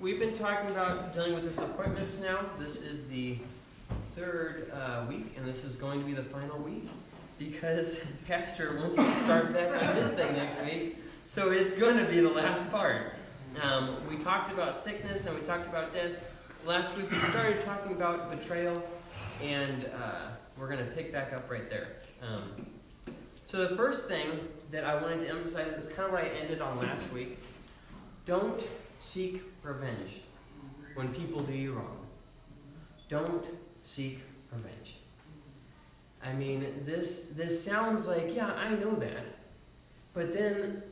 we've been talking about dealing with disappointments now. This is the third uh, week, and this is going to be the final week because Pastor wants to start back on this thing next week. So it's going to be the last part. Um, we talked about sickness and we talked about death. Last week we started talking about betrayal, and uh, we're going to pick back up right there. Um, so the first thing that I wanted to emphasize is kind of what I ended on last week. Don't seek revenge when people do you wrong. Don't seek revenge. I mean, this this sounds like, yeah, I know that. But then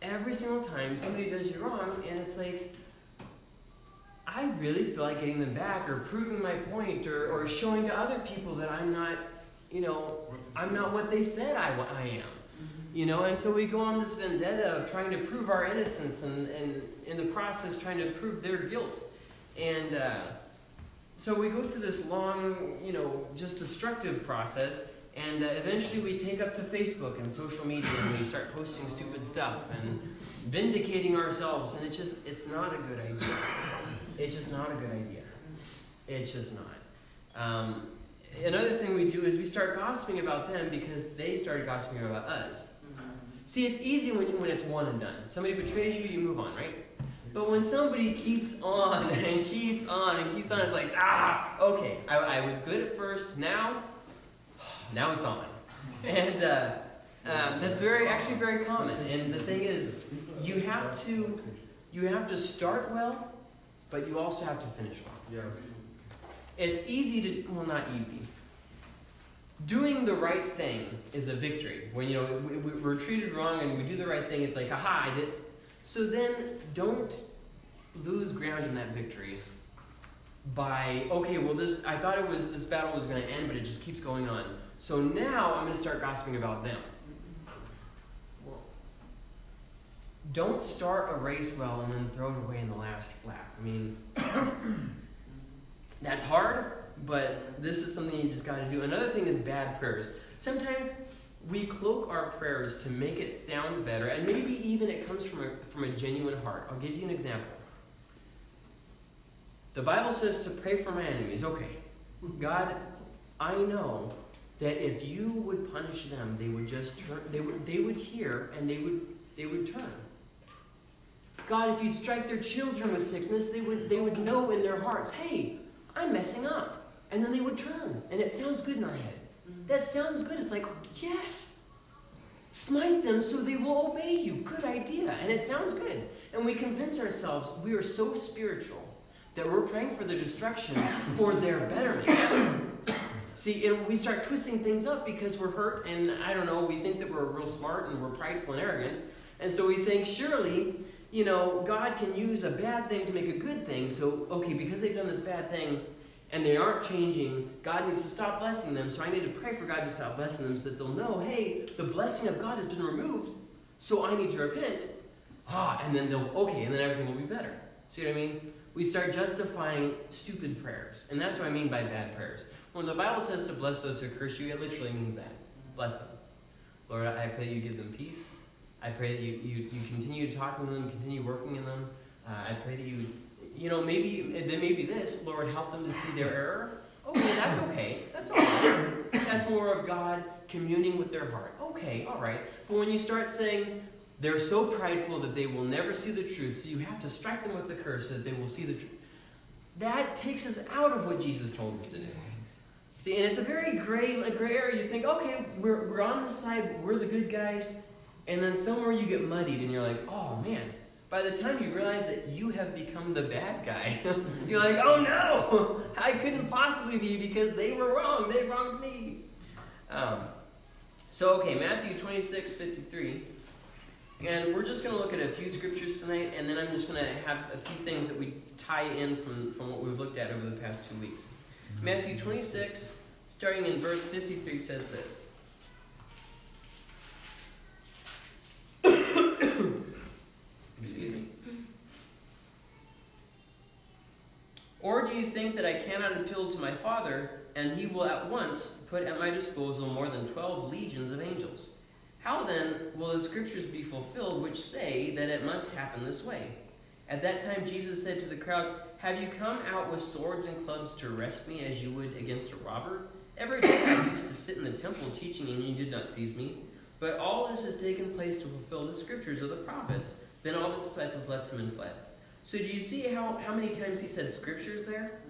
every single time somebody does you wrong and it's like I really feel like getting them back or proving my point or, or showing to other people that I'm not, you know, I'm not what they said I, I am. You know, and so we go on this vendetta of trying to prove our innocence and, and in the process trying to prove their guilt. And uh, so we go through this long, you know, just destructive process. And uh, eventually we take up to Facebook and social media and we start posting stupid stuff and vindicating ourselves. And it's just, it's not a good idea. It's just not a good idea. It's just not. Um, another thing we do is we start gossiping about them because they started gossiping about us. See, it's easy when, when it's one and done. Somebody betrays you, you move on, right? But when somebody keeps on and keeps on and keeps on, it's like, ah, okay, I, I was good at first, now, now it's on. And uh, um, that's very, actually very common. And the thing is, you have to, you have to start well, but you also have to finish well. Yes. It's easy to, well, not easy doing the right thing is a victory. When you know we, we're treated wrong and we do the right thing, it's like, aha, I did. So then, don't lose ground in that victory by okay, well, this I thought it was this battle was going to end, but it just keeps going on. So now I'm going to start gossiping about them. Well, don't start a race well and then throw it away in the last lap. I mean, that's hard but this is something you just got to do. Another thing is bad prayers. Sometimes we cloak our prayers to make it sound better, and maybe even it comes from a, from a genuine heart. I'll give you an example. The Bible says to pray for my enemies. Okay, God, I know that if you would punish them, they would just turn. They would they would hear and they would they would turn. God, if you'd strike their children with sickness, they would they would know in their hearts, hey, I'm messing up. And then they would turn. And it sounds good in our head. Mm-hmm. That sounds good. It's like, yes. Smite them so they will obey you. Good idea. And it sounds good. And we convince ourselves we are so spiritual that we're praying for their destruction for their betterment. See, and we start twisting things up because we're hurt, and I don't know, we think that we're real smart and we're prideful and arrogant. And so we think, surely, you know, God can use a bad thing to make a good thing. So, okay, because they've done this bad thing, and they aren't changing, God needs to stop blessing them. So I need to pray for God to stop blessing them so that they'll know, hey, the blessing of God has been removed, so I need to repent. Ah, and then they'll, okay, and then everything will be better. See what I mean? We start justifying stupid prayers. And that's what I mean by bad prayers. When the Bible says to bless those who curse you, it literally means that. Bless them. Lord, I pray that you give them peace. I pray that you, you, you continue talking to them, continue working in them. Uh, I pray that you you know, maybe then maybe this, Lord, help them to see their error. Okay, that's okay. That's all right. That's more of God communing with their heart. Okay, all right. But when you start saying they're so prideful that they will never see the truth, so you have to strike them with the curse so that they will see the truth, that takes us out of what Jesus told us to do. See, and it's a very gray, a gray area. You think, okay, we're, we're on this side, we're the good guys, and then somewhere you get muddied and you're like, oh man, by the time you realize that you have become the bad guy, you're like, oh no, I couldn't possibly be because they were wrong. They wronged me. Um, so, okay, Matthew 26, 53. And we're just going to look at a few scriptures tonight, and then I'm just going to have a few things that we tie in from, from what we've looked at over the past two weeks. Matthew 26, starting in verse 53, says this. Excuse me. Or do you think that I cannot appeal to my Father, and he will at once put at my disposal more than twelve legions of angels? How then will the scriptures be fulfilled which say that it must happen this way? At that time, Jesus said to the crowds, Have you come out with swords and clubs to arrest me as you would against a robber? Every day I used to sit in the temple teaching, and you did not seize me. But all this has taken place to fulfill the scriptures of the prophets. Then all the disciples left him and fled. So do you see how, how many times he said scriptures there?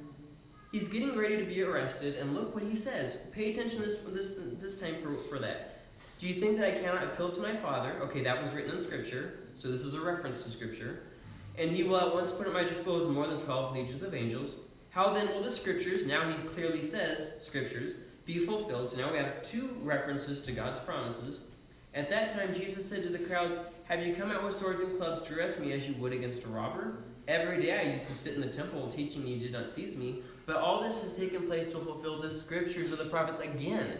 He's getting ready to be arrested, and look what he says. Pay attention this, this, this time for, for that. Do you think that I cannot appeal to my Father? Okay, that was written in Scripture, so this is a reference to Scripture. And he will at once put at my disposal more than twelve legions of angels. How then will the Scriptures, now he clearly says Scriptures, be fulfilled? So now we have two references to God's promises. At that time, Jesus said to the crowds, Have you come out with swords and clubs to arrest me as you would against a robber? Every day I used to sit in the temple teaching, you did not seize me. But all this has taken place to fulfill the scriptures of the prophets again.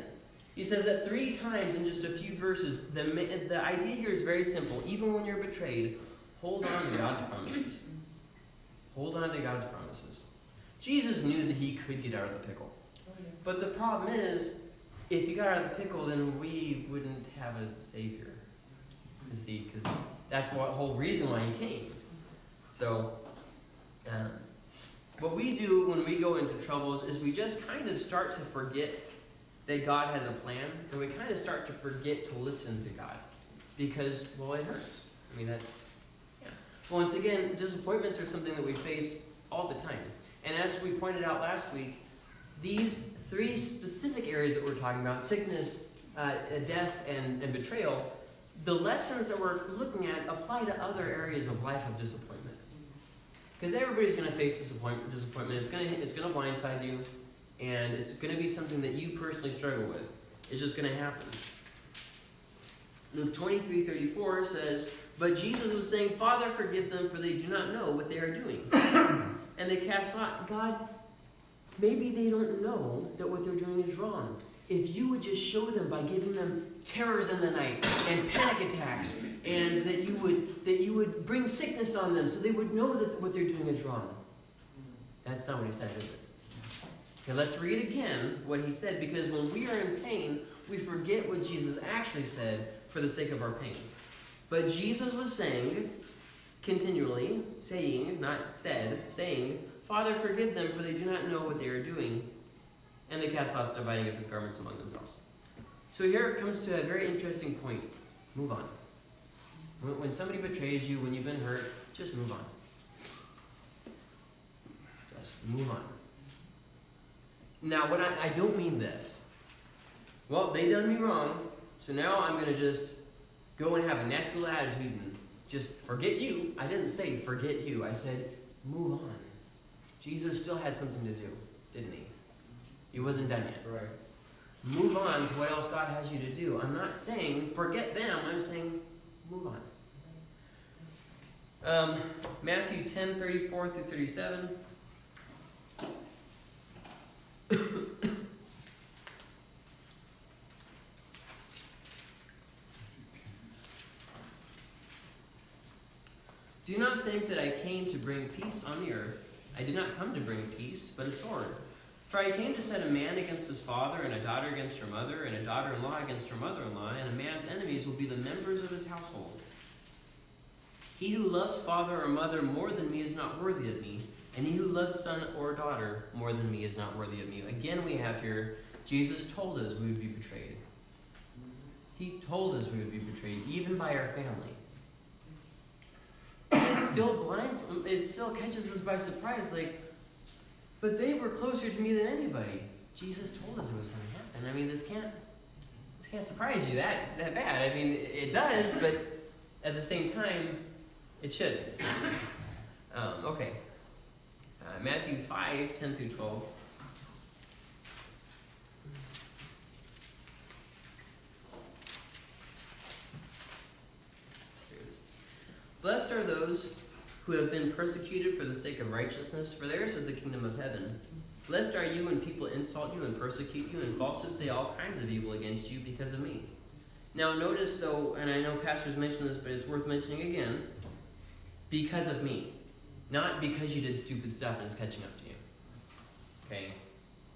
He says that three times in just a few verses. The, the idea here is very simple. Even when you're betrayed, hold on to God's promises. Hold on to God's promises. Jesus knew that he could get out of the pickle. But the problem is, if he got out of the pickle, then we wouldn't have a Savior. See, because that's the whole reason why he came. So, um, what we do when we go into troubles is we just kind of start to forget that God has a plan, and we kind of start to forget to listen to God because, well, it hurts. I mean, that, yeah. Once again, disappointments are something that we face all the time. And as we pointed out last week, these three specific areas that we're talking about sickness, uh, death, and, and betrayal the lessons that we're looking at apply to other areas of life of disappointment. Because everybody's going to face disappointment. Disappointment. It's going to it's going to blindside you, and it's going to be something that you personally struggle with. It's just going to happen. Luke 23, 34 says, But Jesus was saying, Father, forgive them, for they do not know what they are doing. and they cast out, God, maybe they don't know that what they're doing is wrong if you would just show them by giving them terrors in the night and panic attacks and that you would that you would bring sickness on them so they would know that what they're doing is wrong. That's not what he said is it? Okay let's read again what he said because when we are in pain we forget what jesus actually said for the sake of our pain. But jesus was saying continually saying not said saying father forgive them for they do not know what they are doing. And they cast lots, dividing up his garments among themselves. So here it comes to a very interesting point. Move on. When somebody betrays you, when you've been hurt, just move on. Just move on. Now, what I, I don't mean this. Well, they done me wrong, so now I'm going to just go and have a nasty little attitude and just forget you. I didn't say forget you. I said move on. Jesus still had something to do, didn't he? He wasn't done yet. Right. Move on to what else God has you to do. I'm not saying forget them. I'm saying move on. Um, Matthew 10 34 through 37. Do not think that I came to bring peace on the earth. I did not come to bring peace, but a sword. For I came to set a man against his father, and a daughter against her mother, and a daughter in law against her mother in law, and a man's enemies will be the members of his household. He who loves father or mother more than me is not worthy of me, and he who loves son or daughter more than me is not worthy of me. Again, we have here Jesus told us we would be betrayed. He told us we would be betrayed, even by our family. It still blind. It still catches us by surprise. Like but they were closer to me than anybody. Jesus told us it was going to happen. I mean, this can't this can't surprise you that that bad. I mean, it does, but at the same time, it shouldn't. Um, okay. Uh, Matthew 5, 10 through 12. Blessed are those who have been persecuted for the sake of righteousness, for theirs is the kingdom of heaven. Blessed are you when people insult you and persecute you and falsely say all kinds of evil against you because of me. Now, notice though, and I know pastors mentioned this, but it's worth mentioning again because of me. Not because you did stupid stuff and it's catching up to you. Okay?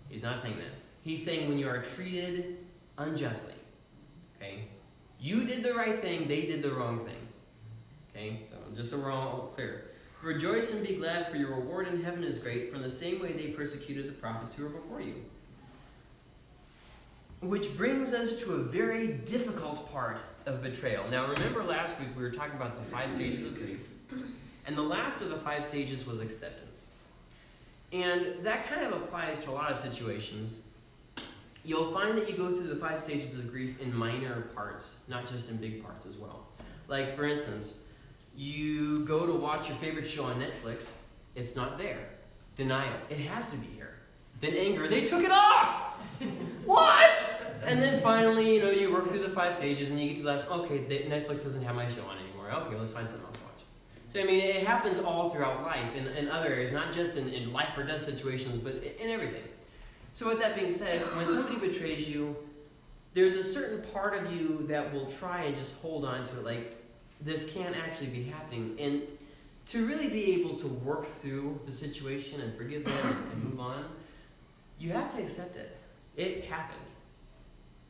He's not saying that. He's saying when you are treated unjustly. Okay? You did the right thing, they did the wrong thing. Okay, so just so we're all clear. Rejoice and be glad, for your reward in heaven is great, in the same way they persecuted the prophets who were before you. Which brings us to a very difficult part of betrayal. Now, remember last week we were talking about the five stages of grief, and the last of the five stages was acceptance. And that kind of applies to a lot of situations. You'll find that you go through the five stages of grief in minor parts, not just in big parts as well. Like, for instance, you go to watch your favorite show on Netflix, it's not there. Denial, it has to be here. Then anger, they took it off! what? And then finally, you know, you work through the five stages and you get to the last, okay, Netflix doesn't have my show on anymore. Okay, let's find something else to watch. So, I mean, it happens all throughout life in, in other areas, not just in, in life or death situations, but in everything. So, with that being said, when somebody betrays you, there's a certain part of you that will try and just hold on to it, like, this can't actually be happening. And to really be able to work through the situation and forgive them and move on, you have to accept it. It happened.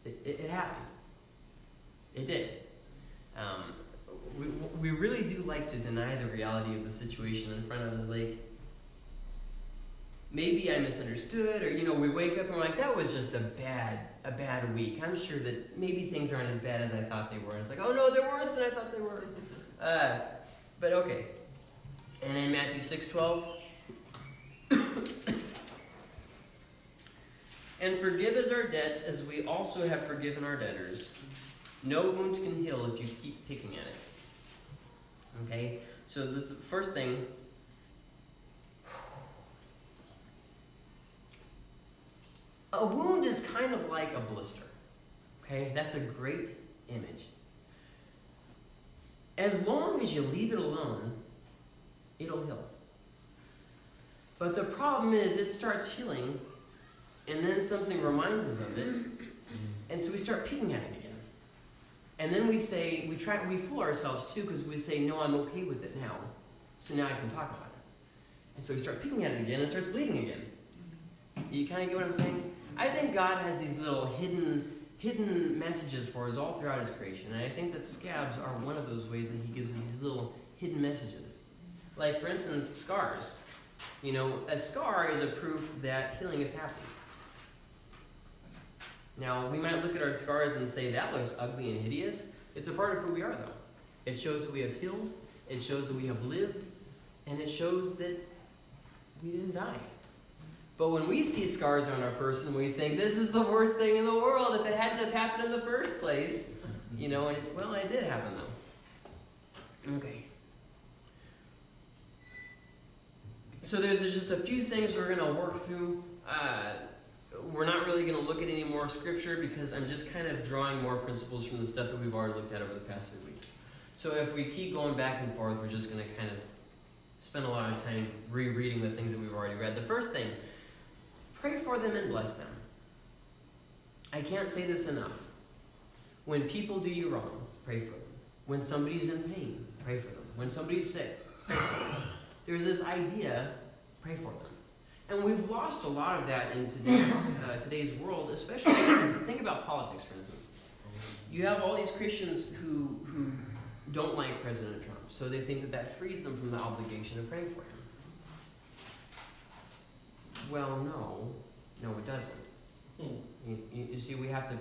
It, it, it happened. It did. Um, we, we really do like to deny the reality of the situation in front of us. Like, maybe I misunderstood, or you know, we wake up and we're like, that was just a bad, a bad week. I'm sure that maybe things aren't as bad as I thought they were. It's like, oh no, they're worse than I thought they were. Uh, but okay. And in Matthew six twelve. and forgive us our debts as we also have forgiven our debtors. No wound can heal if you keep picking at it. Okay? So the first thing A wound is kind of like a blister. Okay, that's a great image. As long as you leave it alone, it'll heal. But the problem is, it starts healing, and then something reminds us of it, and so we start picking at it again. And then we say, we try, we fool ourselves too, because we say, no, I'm okay with it now, so now I can talk about it. And so we start picking at it again, and it starts bleeding again. You kind of get what I'm saying? I think God has these little hidden hidden messages for us all throughout His creation, and I think that scabs are one of those ways that He gives us these little hidden messages. Like, for instance, scars. You know, a scar is a proof that healing is happening. Now, we might look at our scars and say, that looks ugly and hideous. It's a part of who we are, though. It shows that we have healed, it shows that we have lived, and it shows that we didn't die. But when we see scars on our person, we think this is the worst thing in the world if it hadn't have happened in the first place. You know, and it, well, it did happen though. Okay. So there's just a few things we're going to work through. Uh, we're not really going to look at any more scripture because I'm just kind of drawing more principles from the stuff that we've already looked at over the past few weeks. So if we keep going back and forth, we're just going to kind of spend a lot of time rereading the things that we've already read. The first thing Pray for them and bless them. I can't say this enough. When people do you wrong, pray for them. When somebody's in pain, pray for them. When somebody's sick, there's this idea, pray for them. And we've lost a lot of that in today's, uh, today's world, especially think about politics, for instance. You have all these Christians who, who don't like President Trump, so they think that that frees them from the obligation of praying for him. Well, no. No, it doesn't. Hmm. You, you, you, see, we have to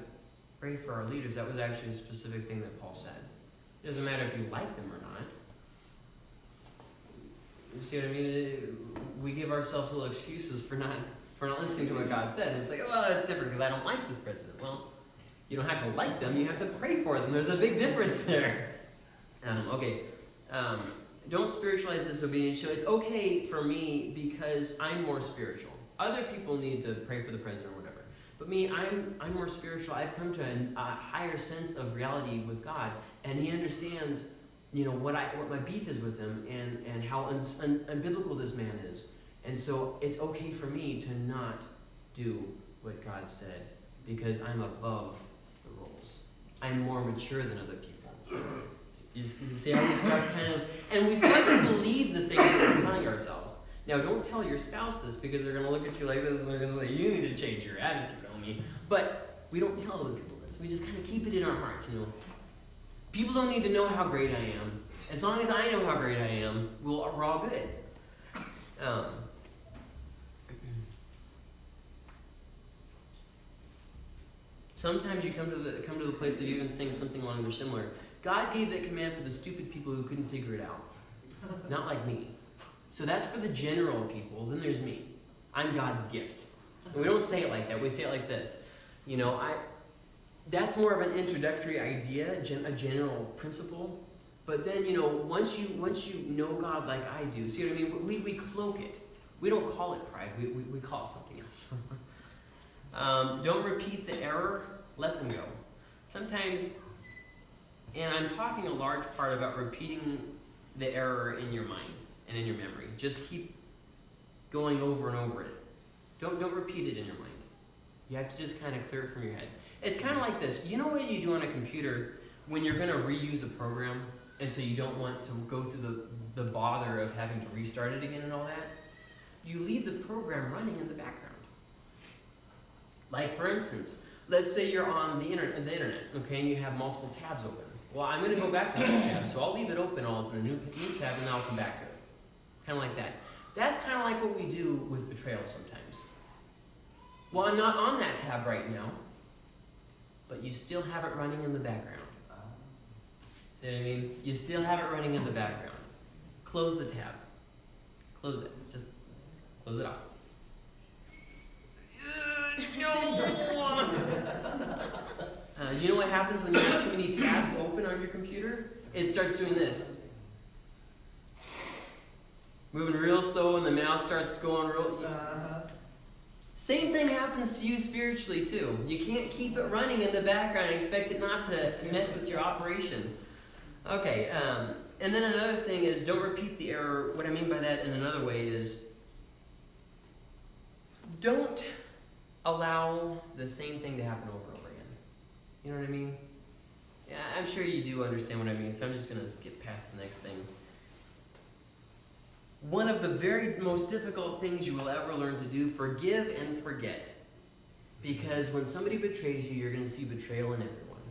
pray for our leaders. That was actually a specific thing that Paul said. It doesn't matter if you like them or not. You see what I mean? We give ourselves little excuses for not for not listening to what God said. It's like, well, that's different because I don't like this president. Well, you don't have to like them. You have to pray for them. There's a big difference there. Um, okay. Um, don't spiritualize disobedience. So it's okay for me because I'm more spiritual. Other people need to pray for the president or whatever. But me, I'm, I'm more spiritual. I've come to a, a higher sense of reality with God, and He understands, you know, what I what my beef is with Him, and and how un, un, unbiblical this man is. And so it's okay for me to not do what God said because I'm above the rules. I'm more mature than other people. You, see how we start kind of, and we start to believe the things that we're telling ourselves. Now, don't tell your spouse this because they're going to look at you like this and they're going to say, you need to change your attitude on me. But we don't tell other people this. We just kind of keep it in our hearts, you know. People don't need to know how great I am. As long as I know how great I am, we'll, we're all good. Um, sometimes you come to the come to the place of even saying something along or similar. God gave that command for the stupid people who couldn't figure it out, not like me. So that's for the general people. Then there's me. I'm God's gift. And we don't say it like that. We say it like this. You know, I. That's more of an introductory idea, a general principle. But then, you know, once you once you know God like I do, see what I mean? We, we cloak it. We don't call it pride. We, we, we call it something else. um, don't repeat the error. Let them go. Sometimes, and I'm talking a large part about repeating the error in your mind and in your memory. Just keep going over and over it. Don't don't repeat it in your mind. You have to just kind of clear it from your head. It's kind of like this. You know what you do on a computer when you're going to reuse a program, and so you don't want to go through the, the bother of having to restart it again and all that? You leave the program running in the background. Like, for instance, let's say you're on the internet, the internet okay, and you have multiple tabs open. Well, I'm going to go back to this tab, so I'll leave it open. I'll open a new, new tab, and then I'll come back to it. Kind of like that. That's kind of like what we do with betrayal sometimes. Well, I'm not on that tab right now, but you still have it running in the background. See what I mean? You still have it running in the background. Close the tab. Close it. Just close it off. Uh, do you know what happens when you have too many tabs open on your computer? It starts doing this. Moving real slow, and the mouse starts going real. Uh-huh. Same thing happens to you spiritually, too. You can't keep it running in the background and expect it not to mess with your operation. Okay, um, and then another thing is don't repeat the error. What I mean by that in another way is don't allow the same thing to happen over and over again. You know what I mean? Yeah, I'm sure you do understand what I mean, so I'm just going to skip past the next thing. One of the very most difficult things you will ever learn to do, forgive and forget. Because when somebody betrays you, you're going to see betrayal in everyone.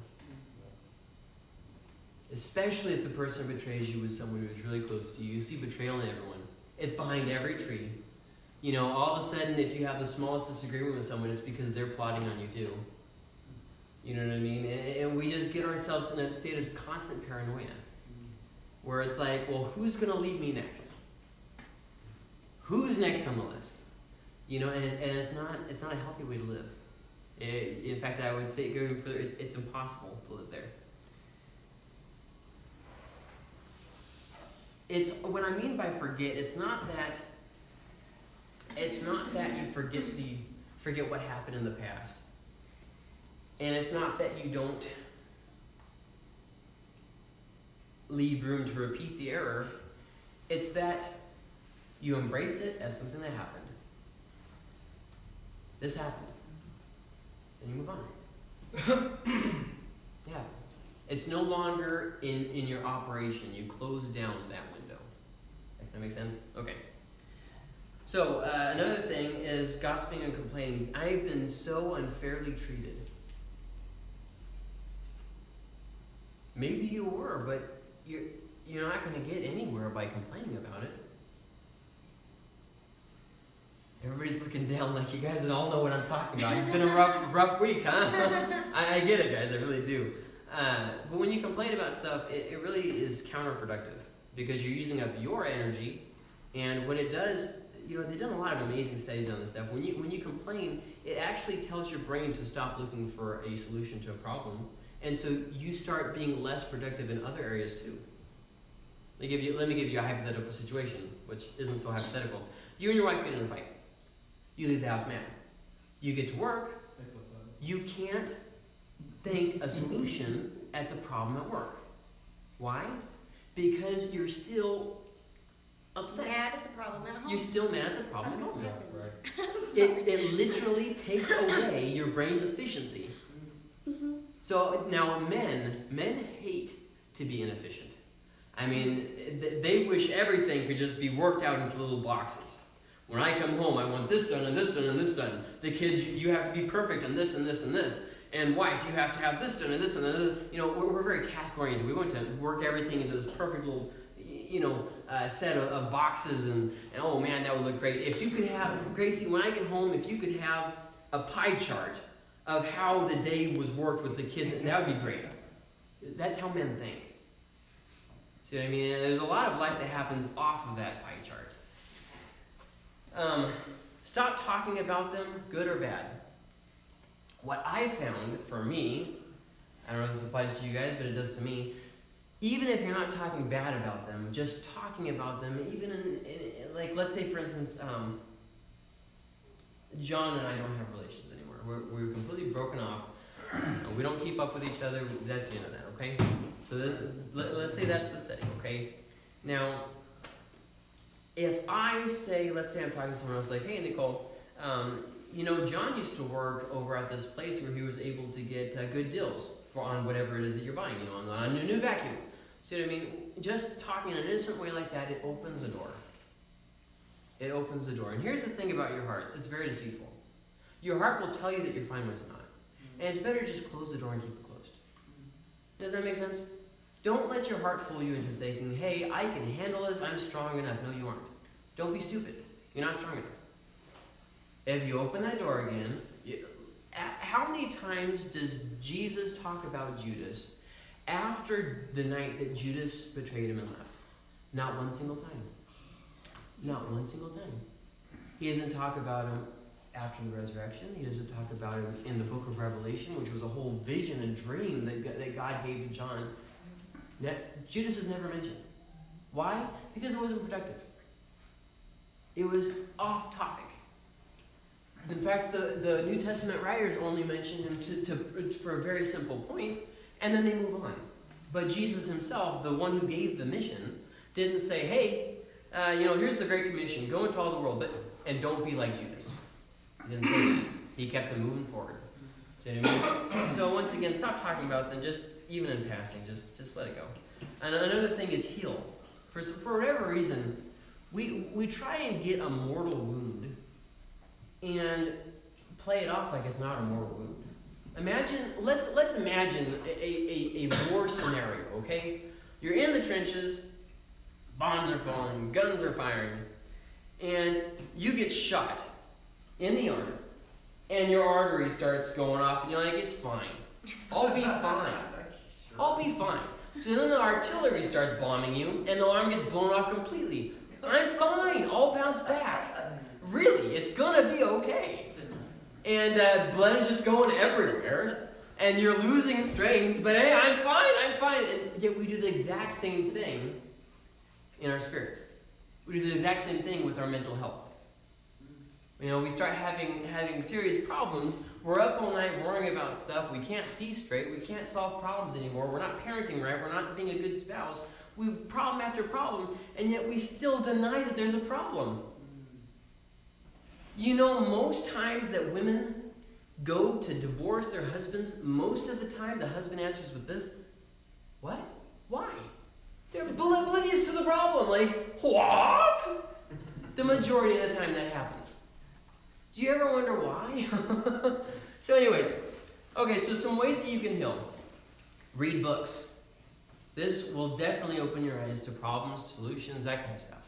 Especially if the person who betrays you with someone who is really close to you. You see betrayal in everyone. It's behind every tree. You know, all of a sudden, if you have the smallest disagreement with someone, it's because they're plotting on you too. You know what I mean? And, and we just get ourselves in a state of constant paranoia. Where it's like, well, who's going to leave me next? Who's next on the list? You know, and, and it's not it's not a healthy way to live. It, in fact, I would say going further, it, it's impossible to live there. It's what I mean by forget. It's not that. It's not that you forget the forget what happened in the past, and it's not that you don't leave room to repeat the error. It's that you embrace it as something that happened. This happened. And you move on. yeah. It's no longer in, in your operation. You close down that window. That makes sense? Okay. So, uh, another thing is gossiping and complaining. I've been so unfairly treated. Maybe you were, but you're, you're not going to get anywhere by complaining about it. Everybody's looking down like you guys all know what I'm talking about. It's been a rough, rough week, huh? I, I, get it, guys. I really do. Uh, but when you complain about stuff, it, it really is counterproductive because you're using up your energy. And what it does, you know, they've done a lot of amazing studies on this stuff. When you when you complain, it actually tells your brain to stop looking for a solution to a problem, and so you start being less productive in other areas too. Let me give you let me give you a hypothetical situation, which isn't so hypothetical. You and your wife get in a fight you leave the house mad. You get to work, you can't think a solution at the problem at work. Why? Because you're still upset. Mad at the problem at home. You're still mad at the problem at home. Right. it, it literally takes away your brain's efficiency. Mm-hmm. So now men, men hate to be inefficient. I mean, they wish everything could just be worked out into little boxes. When I come home, I want this done and this done and this done. The kids, you have to be perfect and this and this and this. and wife, you have to have this done and this and this. You know, we're, we're very task oriented. We want to work everything into this perfect little, you know, uh, set of, of boxes, and, and oh man, that would look great. If you could have, Gracie, when I get home, if you could have a pie chart of how the day was worked with the kids, And that would be great. That's how men think. See what I mean? And there's a lot of life that happens off of that pie chart. Um, stop talking about them, good or bad. What I found for me, I don't know if this applies to you guys, but it does to me. Even if you're not talking bad about them, just talking about them, even in, in like, let's say for instance, um, John and I don't have relations anymore. We're, we're completely broken off. we don't keep up with each other. That's the end of that, okay? So this, let, us say that's the setting, okay? Now, if I say, let's say I'm talking to someone else, like, hey, Nicole, um, you know, John used to work over at this place where he was able to get uh, good deals for on whatever it is that you're buying, you know, on, a new vacuum. See what I mean? Just talking in an innocent way like that, it opens a door. It opens the door. And here's the thing about your hearts it's very deceitful. Your heart will tell you that you're fine when it's not. And it's better just close the door and keep it closed. Does that make sense? Don't let your heart fool you into thinking, hey, I can handle this, I'm strong enough. No, you aren't. Don't be stupid. You're not strong enough. If you open that door again, you, how many times does Jesus talk about Judas after the night that Judas betrayed him and left? Not one single time. Not one single time. He doesn't talk about him after the resurrection. He doesn't talk about him in the book of Revelation, which was a whole vision and dream that, that God gave to John. Judas is never mentioned. Why? Because it wasn't productive. It was off topic. In fact, the, the New Testament writers only mention him to, to, for a very simple point, and then they move on. But Jesus himself, the one who gave the mission, didn't say, hey, uh, you know, here's the Great Commission go into all the world, but and don't be like Judas. He didn't say that. He kept them moving forward. See what I mean? So once again, stop talking about them, just even in passing, just just let it go. And another thing is heal. For, for whatever reason, we, we try and get a mortal wound and play it off like it's not a mortal wound. Imagine, let's, let's imagine a, a, a war scenario, okay? You're in the trenches, bombs are falling, guns are firing, and you get shot in the arm, and your artery starts going off, and you're like, it's fine. I'll be fine. I'll be fine. So then the artillery starts bombing you, and the arm gets blown off completely. I'm fine. I'll bounce back. Really, it's gonna be okay. And uh, blood is just going everywhere, and you're losing strength. But hey, I'm fine. I'm fine. And yet we do the exact same thing in our spirits. We do the exact same thing with our mental health. You know, we start having having serious problems. We're up all night worrying about stuff. We can't see straight. We can't solve problems anymore. We're not parenting right. We're not being a good spouse. We problem after problem, and yet we still deny that there's a problem. You know, most times that women go to divorce their husbands, most of the time the husband answers with this What? Why? They're oblivious to the problem. Like, what? The majority of the time that happens. Do you ever wonder why? so, anyways, okay, so some ways that you can heal. Read books. This will definitely open your eyes to problems, solutions, that kind of stuff.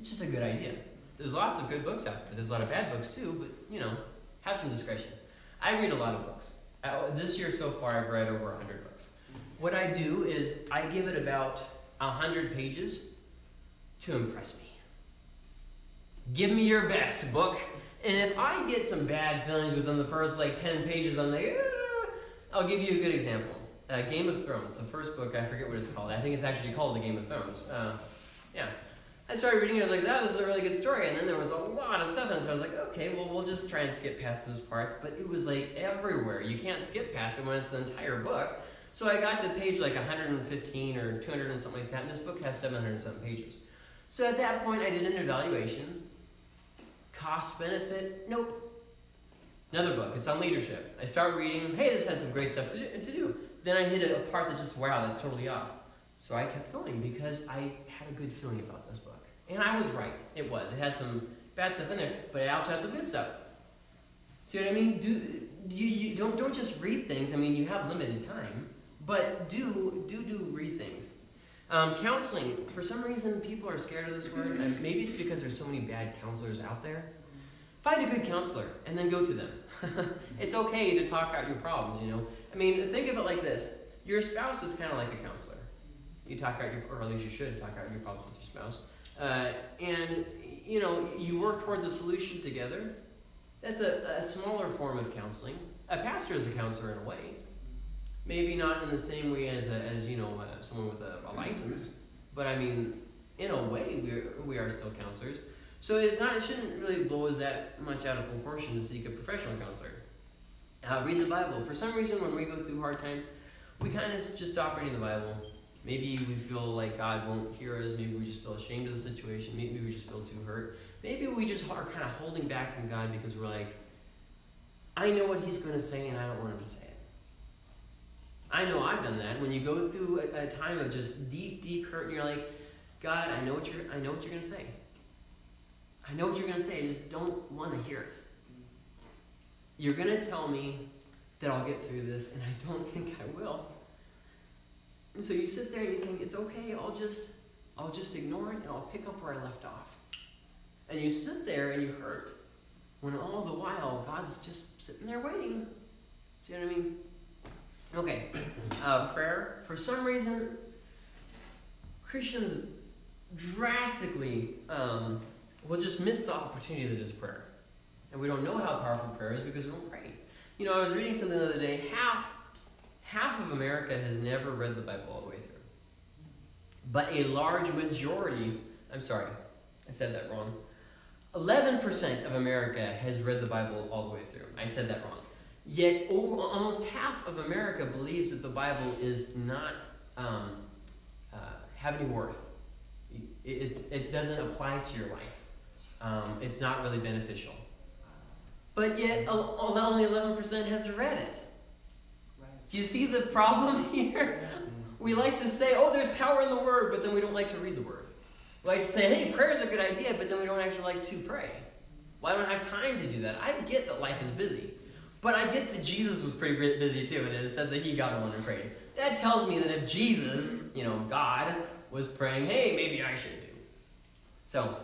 It's just a good idea. There's lots of good books out there. There's a lot of bad books too, but you know, have some discretion. I read a lot of books. This year so far, I've read over 100 books. What I do is I give it about 100 pages to impress me. Give me your best book. And if I get some bad feelings within the first like 10 pages, I'm like, ah. I'll give you a good example. Uh, Game of Thrones, the first book, I forget what it's called. I think it's actually called The Game of Thrones. Uh, yeah. I started reading it, I was like, that was a really good story. And then there was a lot of stuff, and so I was like, okay, well, we'll just try and skip past those parts. But it was like everywhere. You can't skip past it when it's the entire book. So I got to page like 115 or 200 and something like that, and this book has 700 something pages. So at that point, I did an evaluation Cost benefit? Nope. Another book, it's on leadership. I start reading, hey, this has some great stuff to do. To do. Then I hit a, part that's just, wow, that's totally off. So I kept going because I had a good feeling about this book. And I was right. It was. It had some bad stuff in there, but it also had some good stuff. See what I mean? Do, you, you don't don't just read things. I mean, you have limited time, but do do do read things. Um, counseling. For some reason, people are scared of this word, and maybe it's because there's so many bad counselors out there. Find a good counselor and then go to them. it's okay to talk out your problems. You know. I mean, think of it like this: your spouse is kind of like a counselor. You talk out your, or at least you should talk out your problems with your spouse, uh, and you know you work towards a solution together. That's a, a smaller form of counseling. A pastor is a counselor in a way. Maybe not in the same way as, a, as you know, uh, someone with a, a, license, but I mean, in a way, we are, we are still counselors. So it's not, it shouldn't really blow us that much out of proportion to seek a professional counselor. Uh, read the Bible. For some reason, when we go through hard times, we kind of just stop reading the Bible. Maybe we feel like God won't hear us. Maybe we just feel ashamed of the situation. Maybe we just feel too hurt. Maybe we just are kind of holding back from God because we're like, I know what He's going to say and I don't want Him to say. I know I've done that. When you go through a, a time of just deep, deep hurt and you're like, God, I know what you're, I know what you're going to say. I know what you're going to say. I just don't want to hear it. You're going to tell me that I'll get through this, and I don't think I will. And so you sit there and you think, it's okay, I'll just I'll just ignore it and I'll pick up where I left off. And you sit there and you hurt when all the while God's just sitting there waiting. See what I mean? Okay. Uh, prayer. For some reason, Christians drastically um, will just miss the opportunity that is prayer. And we don't know how powerful prayer is because we don't pray. You know, I was reading something the other day. Half, half of America has never read the Bible all the way through. But a large majority, I'm sorry, I said that wrong. 11% of America has read the Bible all the way through. I said that wrong. Yet, over, almost half of America believes that the Bible is not um, uh, have any worth. It, it, it, doesn't apply to your life. Um, it's not really beneficial. But yet, only 11% has read it. Do you see the problem here? We like to say, oh, there's power in the word, but then we don't like to read the word. We like to say, hey, prayer is a good idea, but then we don't actually like to pray. Well, I don't have time to do that. I get that life is busy. But I get that Jesus was pretty busy too, and it said that he got alone and prayed. That tells me that if Jesus, you know, God, was praying, hey, maybe I should do. So,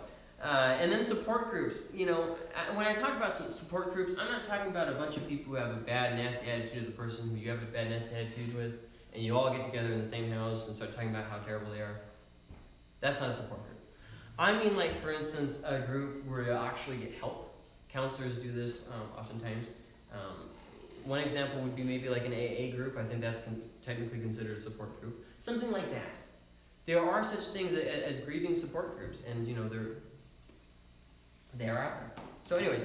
uh, and then support groups. You know, when I talk about support groups, I'm not talking about a bunch of people who have a bad, nasty attitude of the person who you have a bad, nasty attitude with, and you all get together in the same house and start talking about how terrible they are. That's not a support group. I mean, like, for instance, a group where you actually get help. Counselors do this um, oftentimes. Um, one example would be maybe like an AA group. I think that's con- technically considered a support group. Something like that. There are such things as, as grieving support groups, and you know they're they are out there. So, anyways,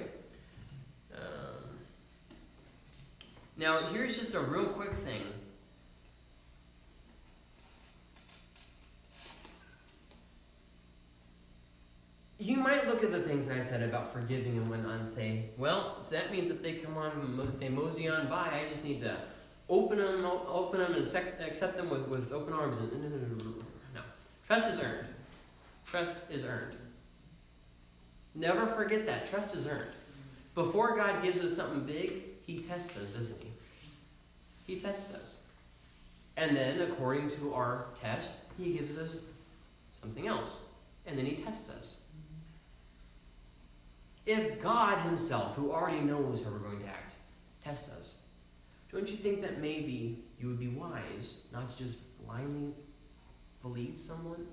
um, now here's just a real quick thing. You might look at the things I said about forgiving and whatnot and say, well, so that means if they come on, they mosey on by, I just need to open them, open them and accept them with, with open arms. No. Trust is earned. Trust is earned. Never forget that. Trust is earned. Before God gives us something big, He tests us, doesn't He? He tests us. And then, according to our test, He gives us something else. And then He tests us. If God Himself, who already knows how we're going to act, tests us, don't you think that maybe you would be wise not to just blindly believe someone?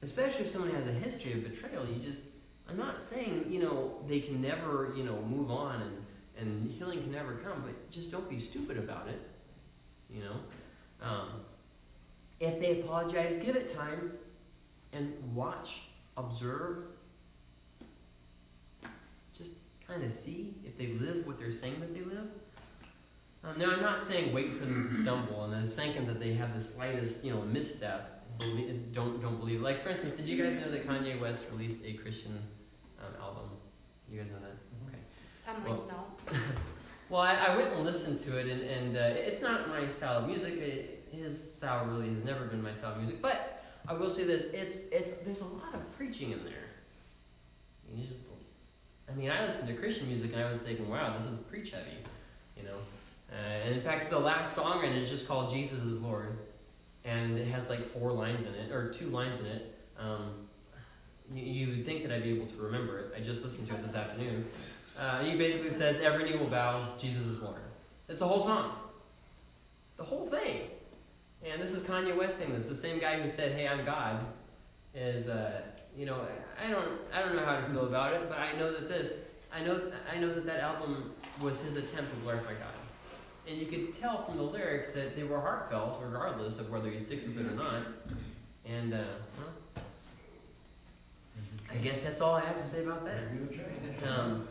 Especially if someone has a history of betrayal, you just, I'm not saying, you know, they can never, you know, move on and, and healing can never come, but just don't be stupid about it, you know? Um, if they apologize, give it time and watch observe, just kind of see if they live what they're saying that they live. Um, now, I'm not saying wait for them to stumble, and the second that they have the slightest, you know, misstep, believe, don't don't believe. Like, for instance, did you guys know that Kanye West released a Christian um, album? You guys know that? Okay. I'm like, well, no. well, I, I, went and listened to it, and, and uh, it's not my style of music. It, his style really has never been my style of music, but I will say this: it's it's there's a lot of preaching in there. You just I mean, I listened to Christian music and I was thinking, wow, this is preach heavy, you know. Uh, and in fact, the last song in it is just called Jesus is Lord, and it has like four lines in it or two lines in it. Um, you, would think that I'd be able to remember it. I just listened to it this afternoon. Uh, he basically says, "Every knee will bow, Jesus is Lord." It's the whole song, the whole thing. And this is Kanye West saying this. The same guy who said, "Hey, I'm God," is uh, you know I don't I don't know how to feel about it, but I know that this I know I know that that album was his attempt to glorify God, and you could tell from the lyrics that they were heartfelt, regardless of whether he sticks with it or not. And uh, well, I guess that's all I have to say about that. Um,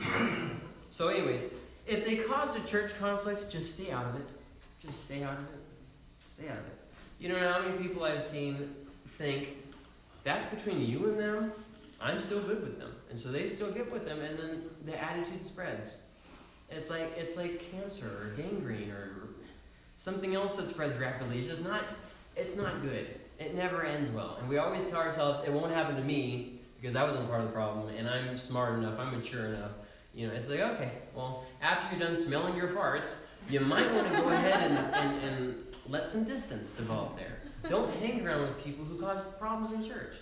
so, anyways, if they caused a church conflict, just stay out of it. Just stay out of it. It. You know how many people I've seen think that's between you and them. I'm still good with them, and so they still get with them, and then the attitude spreads. It's like it's like cancer or gangrene or something else that spreads rapidly. It's just not. It's not good. It never ends well, and we always tell ourselves it won't happen to me because I wasn't part of the problem, and I'm smart enough. I'm mature enough. You know, it's like okay, well, after you're done smelling your farts, you might want to go ahead and, and, and let some distance develop there. Don't hang around with people who cause problems in church.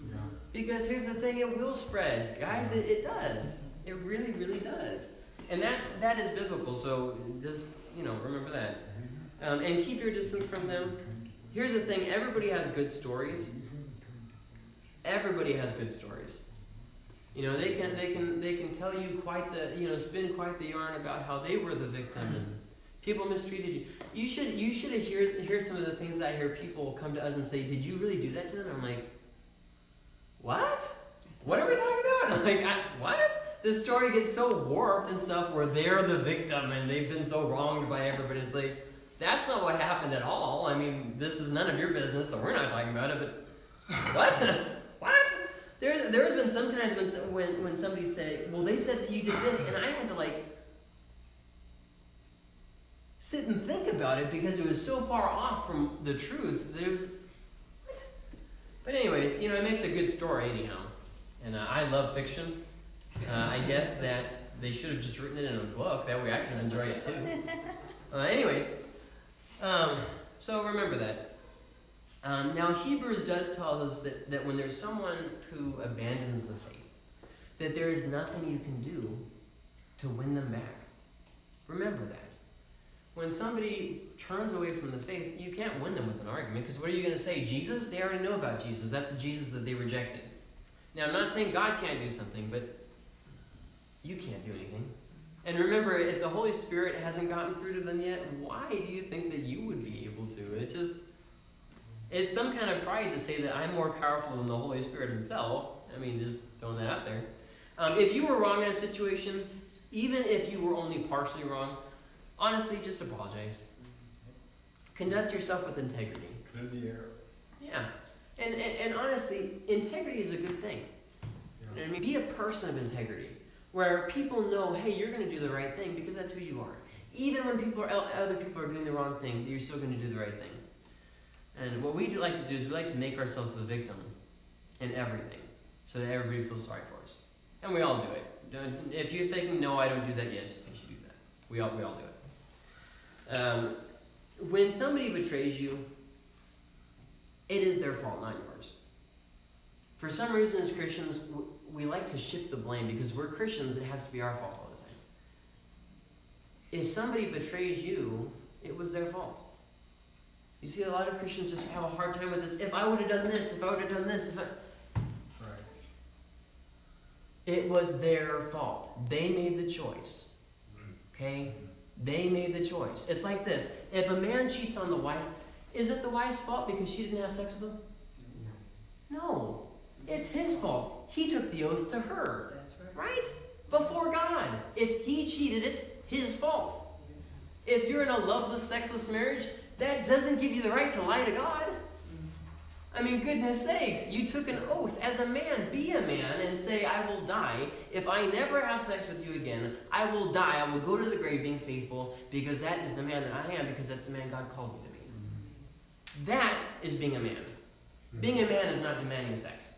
Yeah. Because here's the thing, it will spread. Guys, it, it does. It really, really does. And that's that is biblical, so just you know, remember that. Um, and keep your distance from them. Here's the thing, everybody has good stories. Everybody has good stories. You know, they can they can they can tell you quite the you know, spin quite the yarn about how they were the victim and people mistreated you. You should you should hear hear some of the things that I hear people come to us and say, Did you really do that to them? I'm like, What? What are we talking about? I'm like, I, what? The story gets so warped and stuff where they're the victim and they've been so wronged by everybody. It's like, that's not what happened at all. I mean, this is none of your business, so we're not talking about it, but what? what? There, there has been sometimes when, when, when somebody say, well, they said that you did this, and I had to like sit and think about it because it was so far off from the truth. that There's, what? But anyways, you know, it makes a good story anyhow. And uh, I love fiction. Uh, I guess that they should have just written it in a book. That way I can enjoy it too. Uh, anyways, um, so remember that. Um, now, Hebrews does tell us that, that when there's someone who abandons the faith, that there is nothing you can do to win them back. Remember that. When somebody turns away from the faith, you can't win them with an argument because what are you going to say? Jesus? They already know about Jesus. That's the Jesus that they rejected. Now, I'm not saying God can't do something, but you can't do anything. And remember, if the Holy Spirit hasn't gotten through to them yet, why do you think that you would be able to? It's just it's some kind of pride to say that I'm more powerful than the Holy Spirit Himself. I mean, just throwing that out there. Um, if you were wrong in a situation, even if you were only partially wrong, honestly, just apologize. Conduct yourself with integrity. Clear the air. Yeah. And, and, and honestly, integrity is a good thing. You know I mean? Be a person of integrity, where people know, hey, you're going to do the right thing because that's who you are. Even when people are other people are doing the wrong thing, you're still going to do the right thing. And what we do like to do is we like to make ourselves the victim in everything, so that everybody feels sorry for us, and we all do it. If you're thinking, no, I don't do that, yes, you should do that. We all we all do it. Um, when somebody betrays you, it is their fault, not yours. For some reason, as Christians, we like to shift the blame because we're Christians, it has to be our fault all the time. If somebody betrays you, it was their fault. You see, a lot of Christians just have a hard time with this. If I would have done this, if I would have done this, if I. Right. It was their fault. They made the choice. Okay? They made the choice. It's like this if a man cheats on the wife, is it the wife's fault because she didn't have sex with him? No. It's his fault. He took the oath to her. That's right. Right? Before God. If he cheated, it's his fault. If you're in a loveless, sexless marriage, that doesn't give you the right to lie to God. I mean, goodness sakes, you took an oath as a man. Be a man and say, I will die. If I never have sex with you again, I will die. I will go to the grave being faithful because that is the man that I am, because that's the man God called me to be. That is being a man. Being a man is not demanding sex.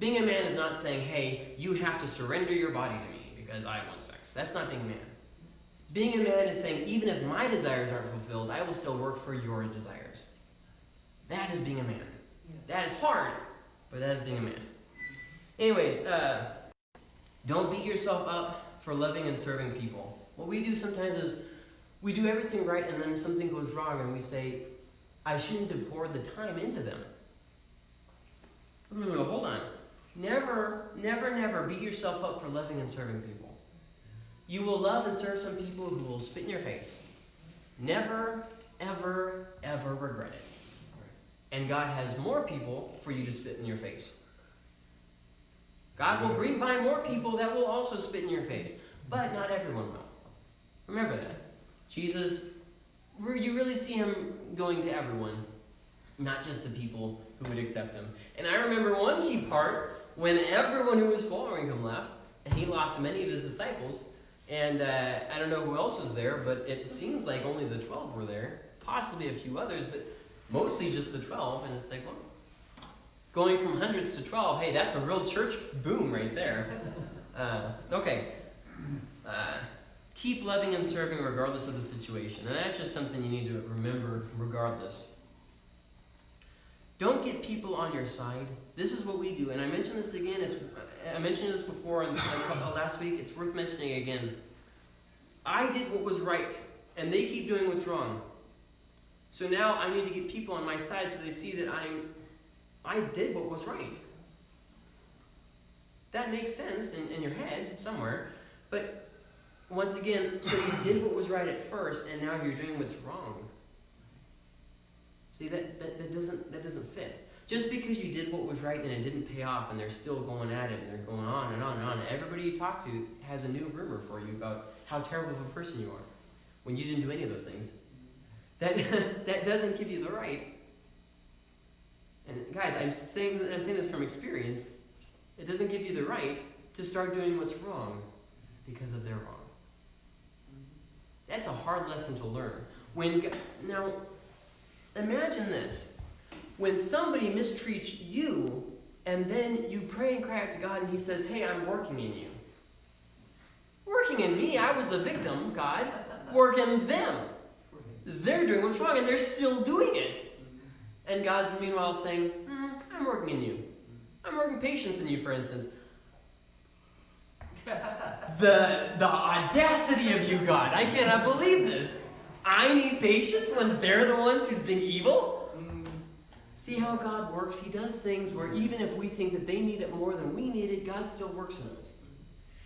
Being a man is not saying, hey, you have to surrender your body to me because I want sex. That's not being a man. Being a man is saying, even if my desires aren't fulfilled, I will still work for your desires. That is being a man. That is hard, but that is being a man. Anyways, uh, don't beat yourself up for loving and serving people. What we do sometimes is we do everything right and then something goes wrong and we say, I shouldn't have poured the time into them. Hold on. Never, never, never beat yourself up for loving and serving people. You will love and serve some people who will spit in your face. Never, ever, ever regret it. And God has more people for you to spit in your face. God will bring by more people that will also spit in your face, but not everyone will. Remember that. Jesus, you really see him going to everyone, not just the people who would accept him. And I remember one key part when everyone who was following him left, and he lost many of his disciples. And uh, I don't know who else was there, but it seems like only the 12 were there, possibly a few others, but mostly just the 12. And it's like, well, going from hundreds to 12, hey, that's a real church boom right there. Uh, okay. Uh, keep loving and serving regardless of the situation. And that's just something you need to remember regardless. Don't get people on your side. This is what we do. And I mentioned this again. It's, I mentioned this before in, last week. It's worth mentioning again. I did what was right, and they keep doing what's wrong. So now I need to get people on my side so they see that I'm I did what was right. That makes sense in, in your head somewhere. But once again, so you did what was right at first, and now you're doing what's wrong. See, that, that, that, doesn't, that doesn't fit. Just because you did what was right and it didn't pay off, and they're still going at it, and they're going on and on and on, everybody you talk to has a new rumor for you about how terrible of a person you are when you didn't do any of those things. That, that doesn't give you the right and guys, I'm saying, I'm saying this from experience. It doesn't give you the right to start doing what's wrong because of their wrong. That's a hard lesson to learn. When now, imagine this: when somebody mistreats you, and then you pray and cry out to God, and He says, "Hey, I'm working in you." Working in me, I was the victim. God, work in them. They're doing what's wrong, and they're still doing it. And God's meanwhile saying, mm, I'm working in you. I'm working patience in you, for instance. the, the audacity of you, God. I cannot believe this. I need patience when they're the ones who's been evil? See how God works? He does things where even if we think that they need it more than we need it, God still works in us.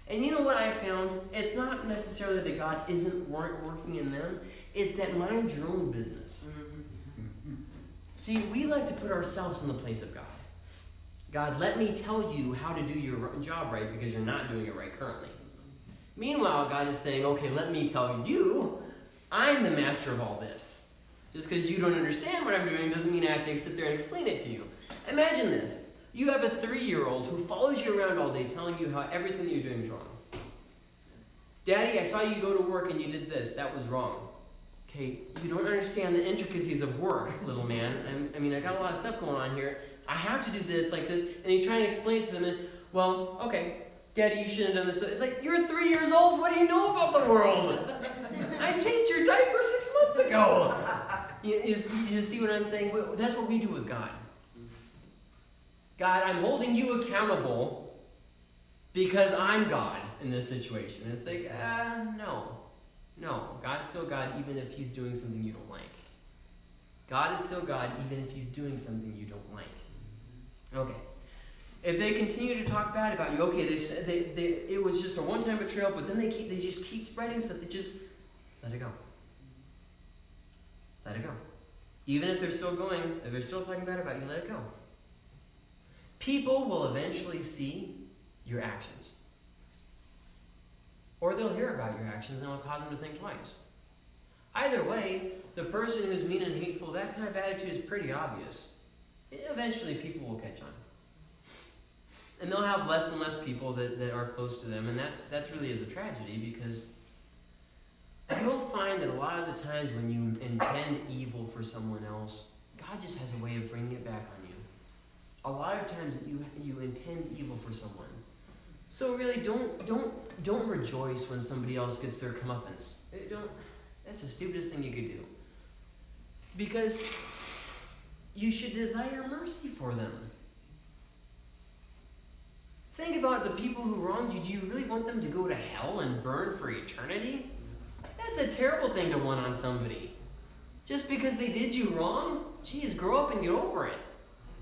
And you know what I found? It's not necessarily that God isn't working in them, it's that mind your own business. Mm-hmm. See, we like to put ourselves in the place of God. God, let me tell you how to do your job right because you're not doing it right currently. Meanwhile, God is saying, okay, let me tell you, I'm the master of all this. Just because you don't understand what I'm doing doesn't mean I have to sit there and explain it to you. Imagine this. You have a three year old who follows you around all day telling you how everything that you're doing is wrong. Daddy, I saw you go to work and you did this. That was wrong. Okay, you don't understand the intricacies of work, little man. I'm, i mean, I got a lot of stuff going on here. I have to do this like this. And he's trying to explain to them, and, well, okay, Daddy, you shouldn't have done this. It's like, you're three years old. What do you know about the world? I changed your diaper six months ago. You, you, you see what I'm saying? That's what we do with God. God, I'm holding you accountable because I'm God in this situation. And it's like, uh, no. No, God's still God even if he's doing something you don't like. God is still God even if he's doing something you don't like. Okay. If they continue to talk bad about you, okay, they, they, they, it was just a one-time betrayal, but then they keep, they just keep spreading stuff. They just let it go. Let it go. Even if they're still going, if they're still talking bad about you, let it go. People will eventually see your actions. Or they'll hear about your actions and it'll cause them to think twice. Either way, the person who's mean and hateful, that kind of attitude is pretty obvious. Eventually, people will catch on. And they'll have less and less people that, that are close to them, and that's, that's really is a tragedy because you'll find that a lot of the times when you intend evil for someone else, God just has a way of bringing it back on you. a lot of times you you intend evil for someone. So really, don't don't don't rejoice when somebody else gets their comeuppance. Eh, Don't. That's the stupidest thing you could do. Because you should desire mercy for them. Think about the people who wronged you. Do you really want them to go to hell and burn for eternity? That's a terrible thing to want on somebody. Just because they did you wrong? Geez, grow up and get over it.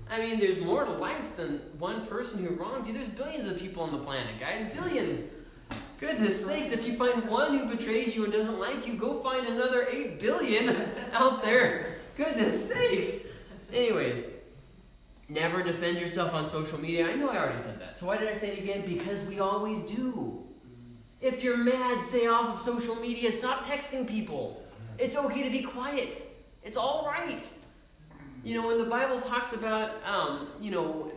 I mean, there's more to life than one person who wronged you. There's billions of people on the planet, guys. Billions. Goodness sakes, if you find one who betrays you and doesn't like you, go find another 8 billion out there. Goodness sakes. Anyways, never defend yourself on social media. I know I already said that. So why did I say it again? Because we always do. If you're mad, stay off of social media. Stop texting people. It's okay to be quiet. It's all right. You know, when the Bible talks about, um, you know,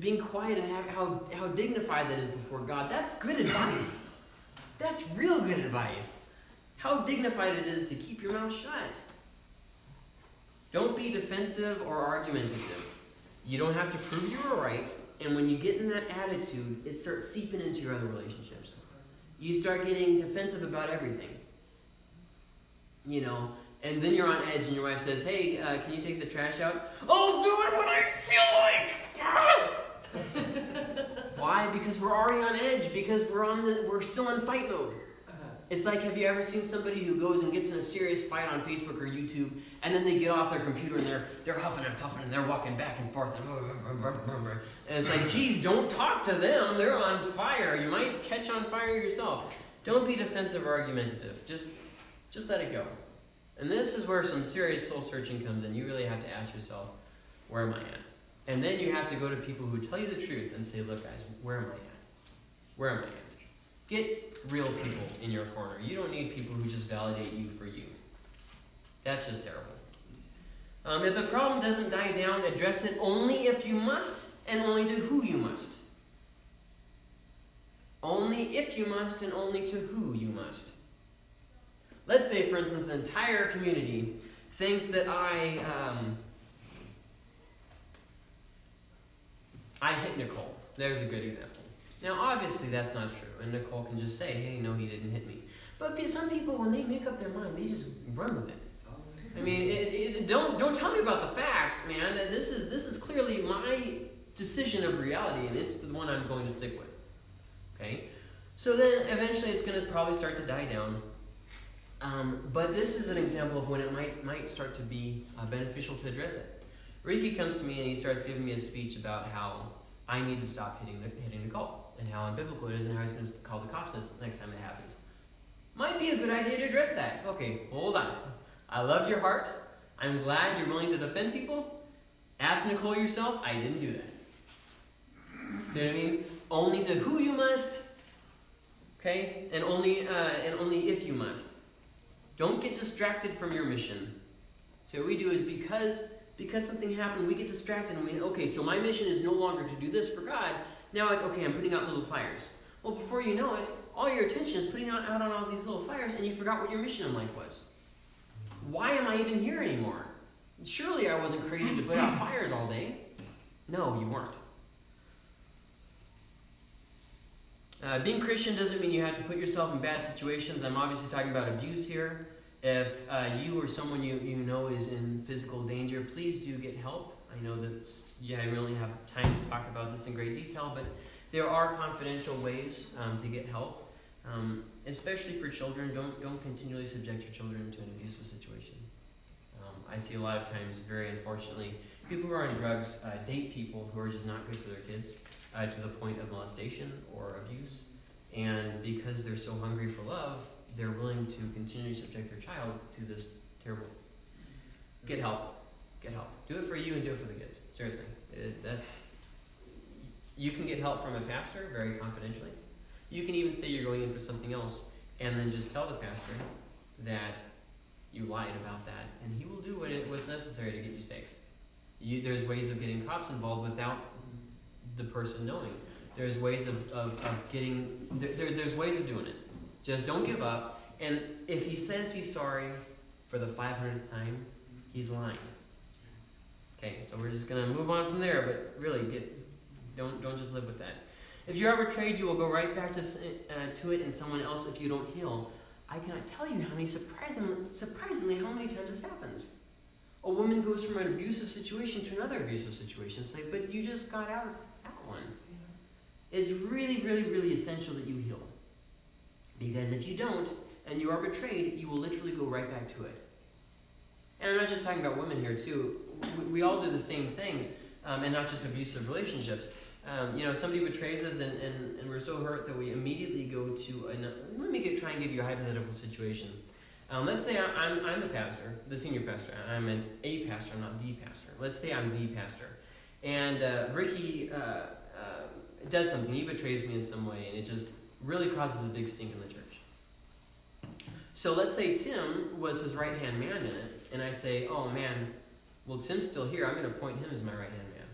being quiet and how, how dignified that is before God, that's good advice. That's real good advice. How dignified it is to keep your mouth shut. Don't be defensive or argumentative. You don't have to prove you were right, and when you get in that attitude, it starts seeping into your other relationships. You start getting defensive about everything. You know, and then you're on edge, and your wife says, "Hey, uh, can you take the trash out?" I'll do it when I feel like. Why? Because we're already on edge. Because we're on the we're still in fight mode. It's like, have you ever seen somebody who goes and gets in a serious fight on Facebook or YouTube, and then they get off their computer and they're they're huffing and puffing and they're walking back and forth and, and it's like, geez, don't talk to them. They're on fire. You might catch on fire yourself. Don't be defensive or argumentative. Just just let it go. And this is where some serious soul searching comes in. You really have to ask yourself, where am I at? And then you have to go to people who tell you the truth and say, look, guys, where am I at? Where am I at? Get real people in your corner. You don't need people who just validate you for you. That's just terrible. Um, if the problem doesn't die down, address it only if you must and only to who you must. Only if you must and only to who you must. Let's say, for instance, the entire community thinks that I um, I hit Nicole. There's a good example. Now, obviously, that's not true, and Nicole can just say, "Hey, no, he didn't hit me." But some people, when they make up their mind, they just run with it. I mean, it, it, don't don't tell me about the facts, man. This is this is clearly my decision of reality, and it's the one I'm going to stick with. Okay, so then eventually it's going to probably start to die down. Um, but this is an example of when it might might start to be uh, beneficial to address it. Ricky comes to me and he starts giving me a speech about how I need to stop hitting hitting Nicole and how unbiblical it is and how he's going to call the cops next time it happens. Might be a good idea to address that. Okay, hold on. I love your heart. I'm glad you're willing to defend people. Ask Nicole yourself. I didn't do that. See what I mean? Only to who you must. Okay, and only uh, and only if you must. Don't get distracted from your mission. So what we do is because because something happened, we get distracted and we okay. So my mission is no longer to do this for God. Now it's okay. I'm putting out little fires. Well, before you know it, all your attention is putting out, out on all these little fires, and you forgot what your mission in life was. Why am I even here anymore? Surely I wasn't created to put out fires all day. No, you weren't. Uh, being Christian doesn't mean you have to put yourself in bad situations. I'm obviously talking about abuse here. If uh, you or someone you, you know is in physical danger, please do get help. I know that, yeah, I really have time to talk about this in great detail, but there are confidential ways um, to get help. Um, especially for children, don't, don't continually subject your children to an abusive situation. Um, I see a lot of times, very unfortunately, people who are on drugs uh, date people who are just not good for their kids uh, to the point of molestation or abuse. And because they're so hungry for love, they're willing to continue to subject their child to this terrible. Get help. Get help. Do it for you and do it for the kids. Seriously, it, that's. You can get help from a pastor very confidentially. You can even say you're going in for something else, and then just tell the pastor that you lied about that, and he will do what it was necessary to get you safe. You, there's ways of getting cops involved without the person knowing. There's ways of, of, of getting, there, there's ways of doing it. Just don't give up. And if he says he's sorry for the 500th time, he's lying. Okay, so we're just gonna move on from there, but really get don't don't just live with that. If you're ever betrayed, you will go right back to uh, to it and someone else if you don't heal. I cannot tell you how many surprisingly surprisingly how many times this happens. A woman goes from an abusive situation to another abusive situation. It's like, but you just got out one. It's really, really, really essential that you heal. Because if you don't, and you are betrayed, you will literally go right back to it. And I'm not just talking about women here, too. We, we all do the same things, um, and not just abusive relationships. Um, you know, somebody betrays us, and, and, and we're so hurt that we immediately go to an. Let me get, try and give you a hypothetical situation. Um, let's say I- I'm, I'm the pastor, the senior pastor. I'm an A pastor, I'm not the pastor. Let's say I'm the pastor. And uh, Ricky uh, uh, does something, he betrays me in some way, and it just really causes a big stink in the church. So let's say Tim was his right hand man in it, and I say, oh man, well, Tim's still here, I'm going to appoint him as my right hand man.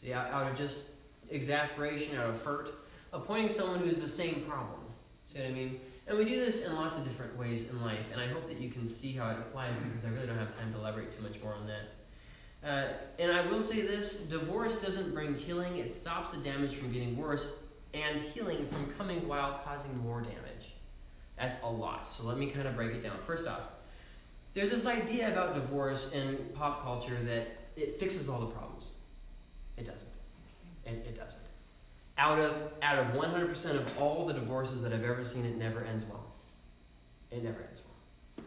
See, out, out of just exasperation, out of hurt, appointing someone who's the same problem. See what I mean? And we do this in lots of different ways in life, and I hope that you can see how it applies because I really don't have time to elaborate too much more on that. Uh, and I will say this divorce doesn't bring healing, it stops the damage from getting worse and healing from coming while causing more damage. That's a lot. So let me kind of break it down. First off, there's this idea about divorce in pop culture that it fixes all the problems. It doesn't. It, it doesn't. Out of out of 100% of all the divorces that I've ever seen, it never ends well. It never ends well.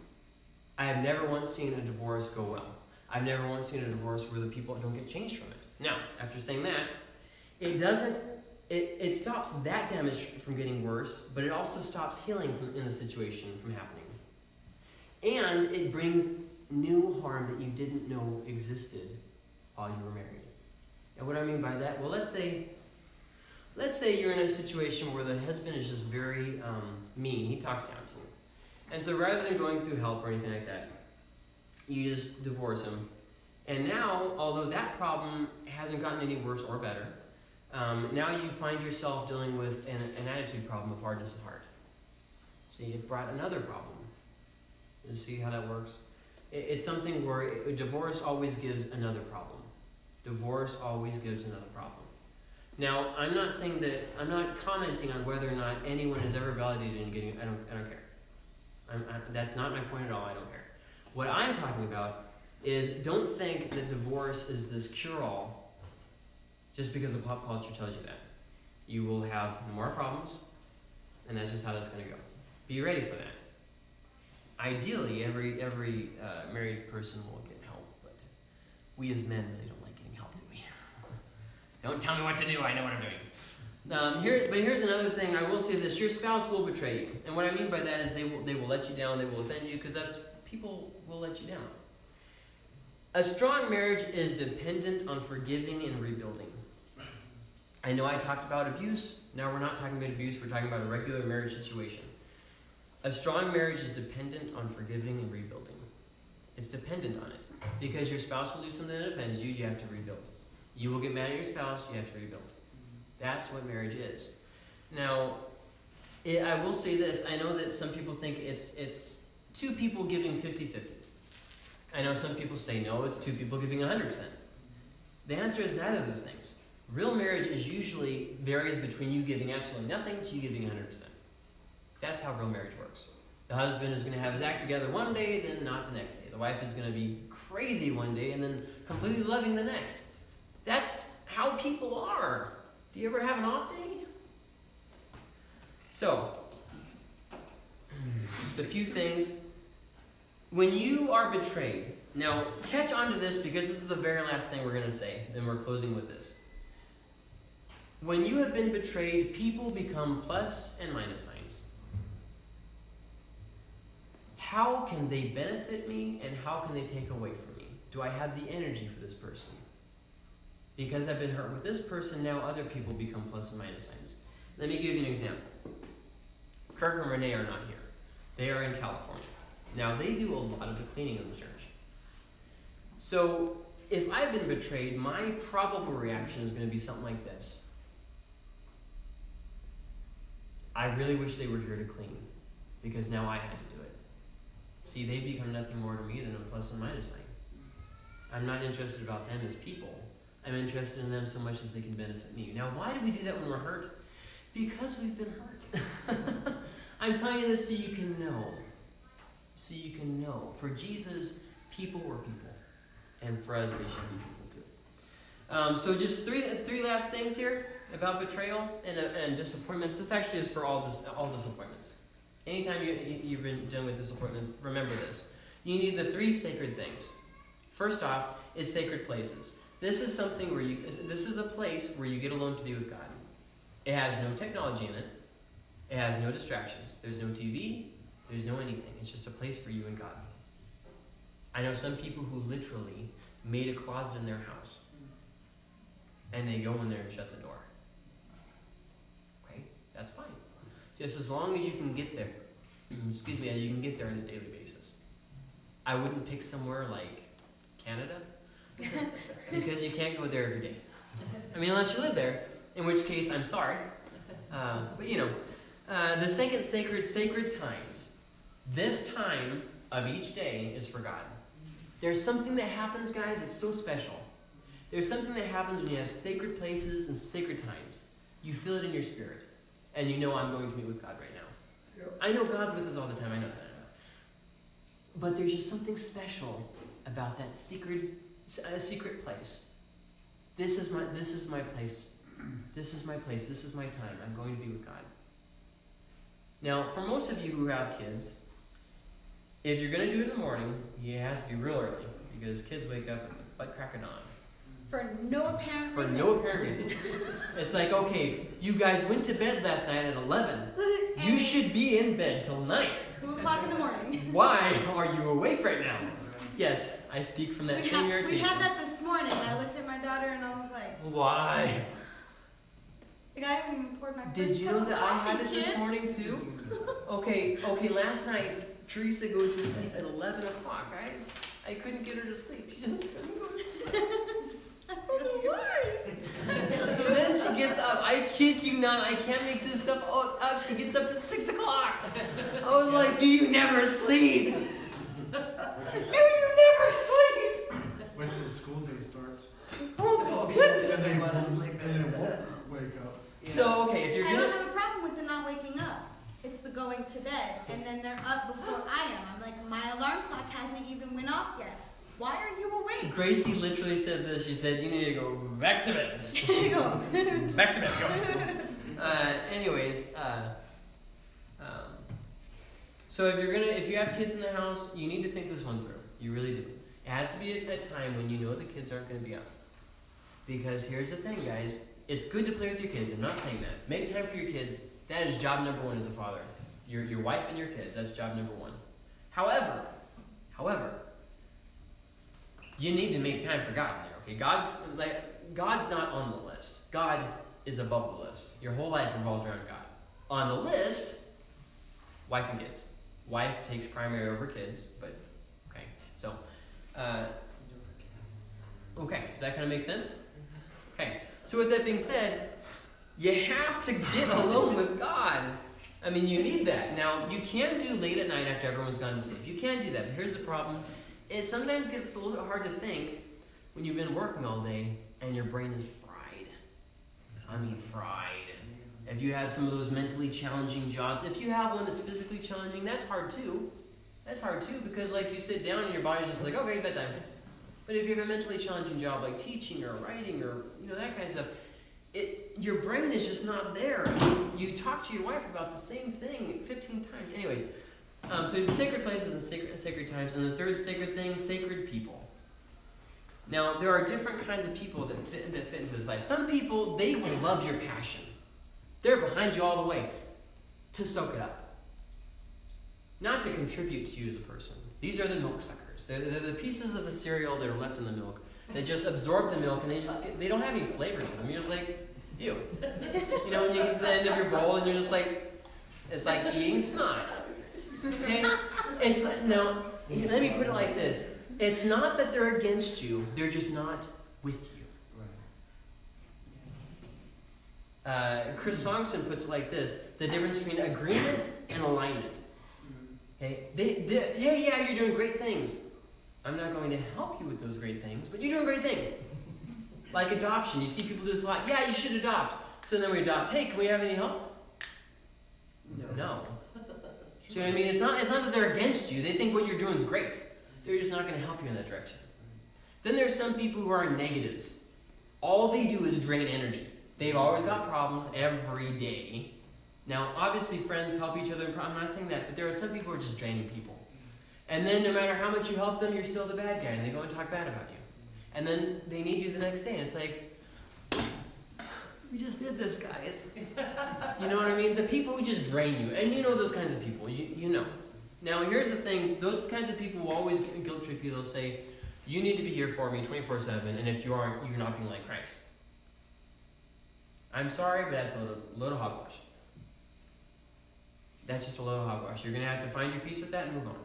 I have never once seen a divorce go well. I've never once seen a divorce where the people don't get changed from it. Now, after saying that, it doesn't. It, it stops that damage from getting worse, but it also stops healing from in the situation from happening. And it brings new harm that you didn't know existed while you were married. And what I mean by that, well, let's say, let's say you're in a situation where the husband is just very um, mean. He talks down to you, and so rather than going through help or anything like that, you just divorce him. And now, although that problem hasn't gotten any worse or better, um, now you find yourself dealing with an, an attitude problem of hardness of heart. So you brought another problem. You see how that works? It, it's something where it, divorce always gives another problem. Divorce always gives another problem. Now, I'm not saying that I'm not commenting on whether or not anyone is ever validated in getting. I don't. I don't care. I, that's not my point at all. I don't care. What I'm talking about is don't think that divorce is this cure-all just because the pop culture tells you that. You will have more problems, and that's just how that's going to go. Be ready for that. Ideally, every every uh, married person will get help, but we as men really don't like getting help, do we? don't tell me what to do. I know what I'm doing. Um, here, but here's another thing. I will say this: your spouse will betray you, and what I mean by that is they will they will let you down. They will offend you because that's people will let you down. A strong marriage is dependent on forgiving and rebuilding. I know I talked about abuse. Now we're not talking about abuse. We're talking about a regular marriage situation. A strong marriage is dependent on forgiving and rebuilding. It's dependent on it. Because your spouse will do something that offends you, you have to rebuild. You will get mad at your spouse, you have to rebuild. That's what marriage is. Now, it, I will say this I know that some people think it's, it's two people giving 50 50. I know some people say no, it's two people giving 100%. The answer is neither of those things. Real marriage is usually varies between you giving absolutely nothing to you giving 100%. That's how real marriage works. The husband is going to have his act together one day, then not the next day. The wife is going to be crazy one day and then completely loving the next. That's how people are. Do you ever have an off day? So, just a few things. When you are betrayed, now catch on to this because this is the very last thing we're going to say, then we're closing with this. When you have been betrayed, people become plus and minus signs. How can they benefit me and how can they take away from me? Do I have the energy for this person? Because I've been hurt with this person, now other people become plus and minus signs. Let me give you an example. Kirk and Renee are not here. They are in California. Now, they do a lot of the cleaning of the church. So, if I've been betrayed, my probable reaction is going to be something like this I really wish they were here to clean because now I had to do it. See, they become nothing more to me than a plus and minus sign. I'm not interested about them as people. I'm interested in them so much as they can benefit me. Now, why do we do that when we're hurt? Because we've been hurt. I'm telling you this so you can know. So you can know. For Jesus, people were people. And for us, they should be people too. Um, so just three, three last things here about betrayal and, uh, and disappointments. This actually is for all, dis- all disappointments. Anytime you, you, you've been dealing with disappointments, remember this. You need the three sacred things. First off is sacred places. This is something where you, this is a place where you get alone to be with God. It has no technology in it. It has no distractions. There's no TV. There's no anything. It's just a place for you and God. I know some people who literally made a closet in their house. And they go in there and shut the door. Okay? That's fine. Just as long as you can get there. Excuse me, as you can get there on a daily basis. I wouldn't pick somewhere like Canada because you can't go there every day. I mean, unless you live there, in which case I'm sorry. Uh, but you know, uh, the second sacred, sacred times. This time of each day is for God. There's something that happens, guys, it's so special. There's something that happens when you have sacred places and sacred times. You feel it in your spirit. And you know, I'm going to meet with God right now. I know God's with us all the time, I know that. But there's just something special about that secret, a secret place. This is my, this is my place. This is my place. This is my time. I'm going to be with God. Now, for most of you who have kids, if you're going to do it in the morning, it has to be real early because kids wake up at the butt crack of dawn. For no apparent reason. For reason. no apparent reason. It's like, okay, you guys went to bed last night at 11. And You should be in bed till 9. Two o'clock in the morning. Why are you awake right now? Yes, I speak from that we, same had, we irritation. had that this morning. I looked at my daughter and I was like, Why? like, I haven't even poured my Did you know that I had it this morning too? Okay, okay, last night Teresa goes to sleep at 11 o'clock, guys. I couldn't get her to sleep. She just couldn't go. Why? so then she gets up. I kid you not. I can't make this stuff up. up. She gets up at 6 o'clock. I was like, do you never sleep? do you never sleep? When the school day starts. Oh, my goodness. And they wanna won't- sleep And they won't wake up. So, okay, if you're I gonna. don't have a problem with them not waking up. It's the going to bed, and then they're up before I am. I'm like, my alarm clock hasn't even went off yet. Why are you awake? Gracie literally said this. She said, "You need to go back to bed. Go. back to bed. Go." uh, anyways, uh, um, so if you're gonna, if you have kids in the house, you need to think this one through. You really do. It has to be a, a time when you know the kids aren't gonna be up. Because here's the thing, guys. It's good to play with your kids. I'm not saying that. Make time for your kids. That is job number one as a father. Your your wife and your kids. That's job number one. However, however, you need to make time for God there. Okay, God's like God's not on the list. God is above the list. Your whole life revolves around God. On the list, wife and kids. Wife takes primary over kids, but okay. So, uh, okay, does that kind of make sense? Okay. So with that being said, you have to get alone with God. I mean, you need that. Now, you can do late at night after everyone's gone to sleep. You can do that, but here's the problem. It sometimes gets a little bit hard to think when you've been working all day and your brain is fried. I mean, fried. If you have some of those mentally challenging jobs, if you have one that's physically challenging, that's hard too. That's hard too because, like, you sit down and your body's just like, okay, bedtime. But if you have a mentally challenging job like teaching or writing or you know that kind of stuff, it your brain is just not there. You talk to your wife about the same thing 15 times. Anyways, um, so sacred places and sacred, sacred times, and the third sacred thing, sacred people. Now there are different kinds of people that fit that fit into this life. Some people they will love your passion. They're behind you all the way to soak it up, not to contribute to you as a person. These are the milk suckers. They're, they're the pieces of the cereal that are left in the milk. They just absorb the milk and they just get, they don't have any flavor to them. You're just like, ew. You know, when you get to the end of your bowl and you're just like, it's like eating snot. Okay? It's now. Let me put it like this: It's not that they're against you; they're just not with you. Uh, Chris Sonksen puts it like this: the difference between agreement and alignment. Okay, they, they, yeah, yeah, you're doing great things, I'm not going to help you with those great things, but you're doing great things. Like adoption. You see people do this a lot. Yeah, you should adopt. So then we adopt. Hey, can we have any help? No. No. See what I mean? It's not, it's not that they're against you. They think what you're doing is great. They're just not going to help you in that direction. Then there's some people who are negatives. All they do is drain energy. They've always got problems every day. Now, obviously, friends help each other. I'm not saying that, but there are some people who are just draining people. And then, no matter how much you help them, you're still the bad guy, and they go and talk bad about you. And then they need you the next day, and it's like, we just did this, guys. you know what I mean? The people who just drain you, and you know those kinds of people. You, you know. Now, here's the thing: those kinds of people will always guilt trip you. They'll say, "You need to be here for me 24/7, and if you aren't, you're not being like Christ." I'm sorry, but that's a little, load hogwash. That's just a little hogwash. You're going to have to find your peace with that and move on.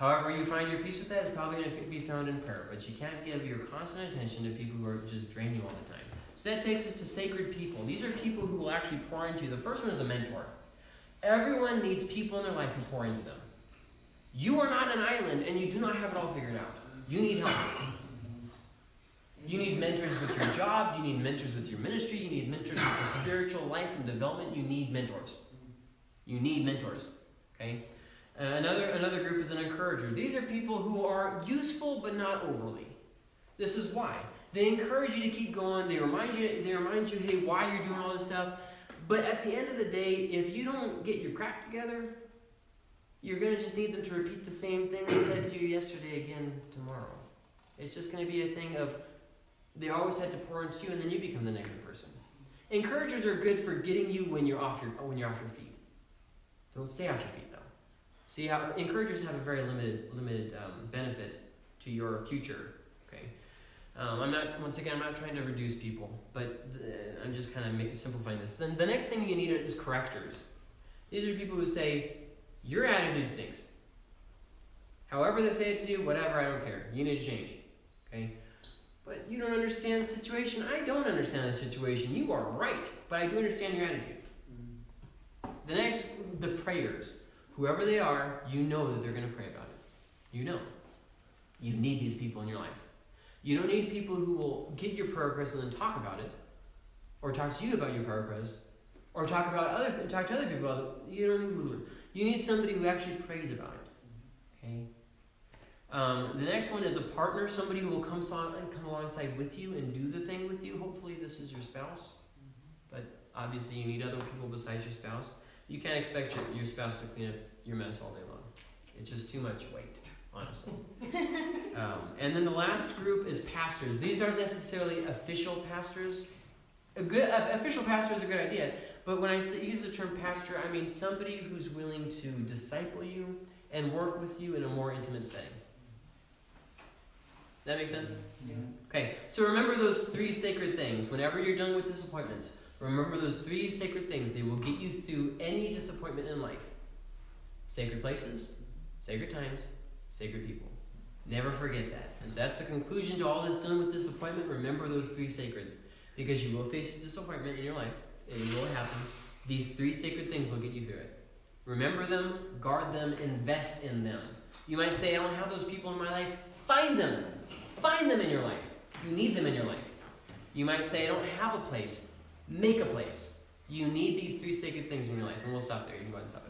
However, you find your peace with that is probably going to be found in prayer, but you can't give your constant attention to people who are just drain you all the time. So that takes us to sacred people. These are people who will actually pour into you. The first one is a mentor. Everyone needs people in their life who pour into them. You are not an island and you do not have it all figured out. You need help. You need mentors with your job, you need mentors with your ministry, you need mentors with your spiritual life and development. You need mentors. You need mentors. Okay? Uh, another, another group is an encourager. These are people who are useful but not overly. This is why. They encourage you to keep going. They remind you, they remind you, hey, why you're doing all this stuff. But at the end of the day, if you don't get your crap together, you're going to just need them to repeat the same thing they said to you yesterday again tomorrow. It's just going to be a thing of they always had to pour into you, and then you become the negative person. Encouragers are good for getting you when you're off your when you're off your feet. Don't stay off your feet. See how encouragers have a very limited limited um, benefit to your future. Okay, um, I'm not once again I'm not trying to reduce people, but th- I'm just kind of simplifying this. Then the next thing you need is correctors. These are people who say your attitude stinks. However they say it to you, whatever, I don't care. You need to change. Okay? But you don't understand the situation. I don't understand the situation. You are right, but I do understand your attitude. The next, the prayers. Whoever they are, you know that they're going to pray about it. You know. You need these people in your life. You don't need people who will get your prayer request and then talk about it, or talk to you about your prayer request, or talk about other talk to other people about it. You don't. Need, You need somebody who actually prays about it. Okay. Um, the next one is a partner, somebody who will come, so- come alongside with you and do the thing with you. Hopefully, this is your spouse, but obviously, you need other people besides your spouse. You can't expect your, your spouse to clean up your mess all day long. It's just too much weight, honestly. um, and then the last group is pastors. These aren't necessarily official pastors. A good a, official pastor is a good idea, but when I say, use the term pastor, I mean somebody who's willing to disciple you and work with you in a more intimate setting. That makes sense? Okay, so remember those three sacred things. Whenever you're dealing with disappointments, remember those three sacred things. They will get you through any disappointment in life sacred places, sacred times, sacred people. Never forget that. And so that's the conclusion to all this done with disappointment. Remember those three sacreds. Because you will face disappointment in your life, it will happen. These three sacred things will get you through it. Remember them, guard them, invest in them. You might say, I don't have those people in my life. Find them. Find them in your life. You need them in your life. You might say, I don't have a place. Make a place. You need these three sacred things in your life. And we'll stop there. You can go ahead and stop it.